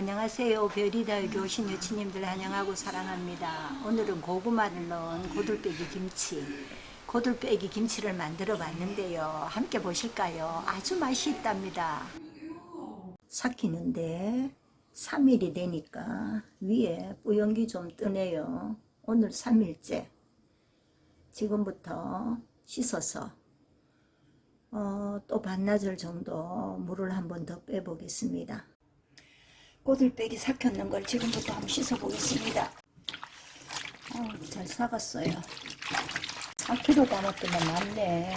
안녕하세요. 별이다 여기 오신 여친님들 환영하고 사랑합니다. 오늘은 고구마를 넣은 고들빼기 김치 고들빼기 김치를 만들어 봤는데요. 함께 보실까요? 아주 맛이 있답니다. 삭히는데 3일이 되니까 위에 뿌연기 좀 뜨네요. 오늘 3일째. 지금부터 씻어서 어, 또 반나절 정도 물을 한 번 더 빼보겠습니다. 꼬들빼기 삭혔는 걸 지금부터 한번 씻어 보겠습니다. 어, 잘 삭았어요. 4kg 담았더만 많네.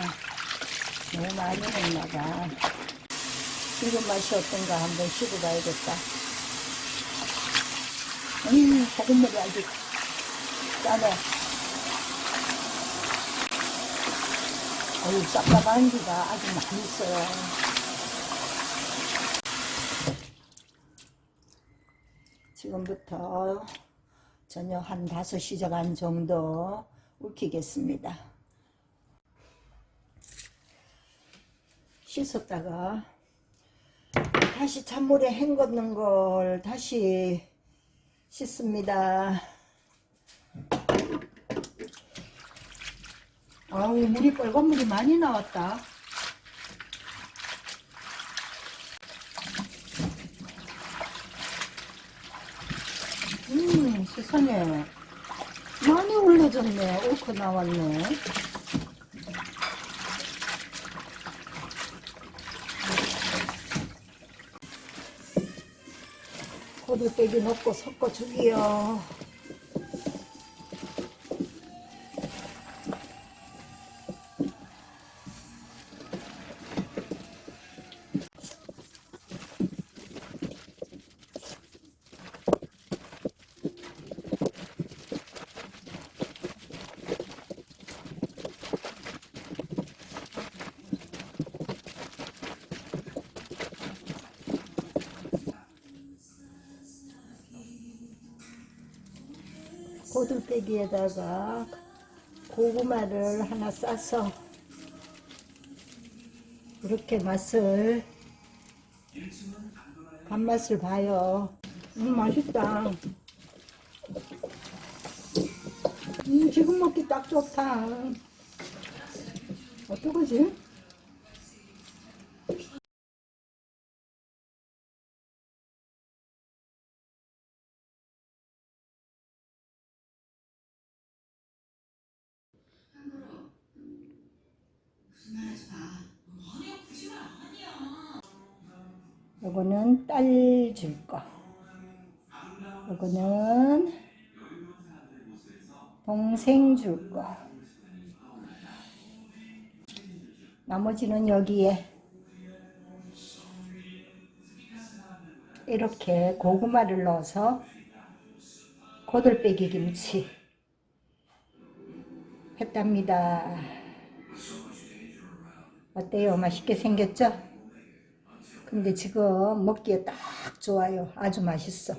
너무 많이 넣나봐. 지금 맛이 어떤가 한번 씻어봐야겠다. 음, 소금물이 아주 짜네. 어이, 쌉싸한 기가 아주 많이 있어요. 지금부터 저녁 한 5시 반 정도 울키겠습니다. 씻었다가 다시 찬물에 헹궜는 걸 다시 씻습니다. 아우 물이 빨간 물이 많이 나왔다. 음 세상에 많이 올려졌네. 옳고 나왔네. 고들빼기 넣고 섞어주기요. 고들빼기에다가 고구마를 하나 싸서 이렇게 맛을 간맛을 봐요. 음 맛있다. 음 지금 먹기 딱 좋다. 어떡하지? 요거는 딸 줄 거. 요거는 동생 줄 거. 나머지는 여기에 이렇게 고구마를 넣어서 고들빼기 김치 했답니다. 어때요? 맛있게 생겼죠? 근데 지금 먹기에 딱 좋아요. 아주 맛있어.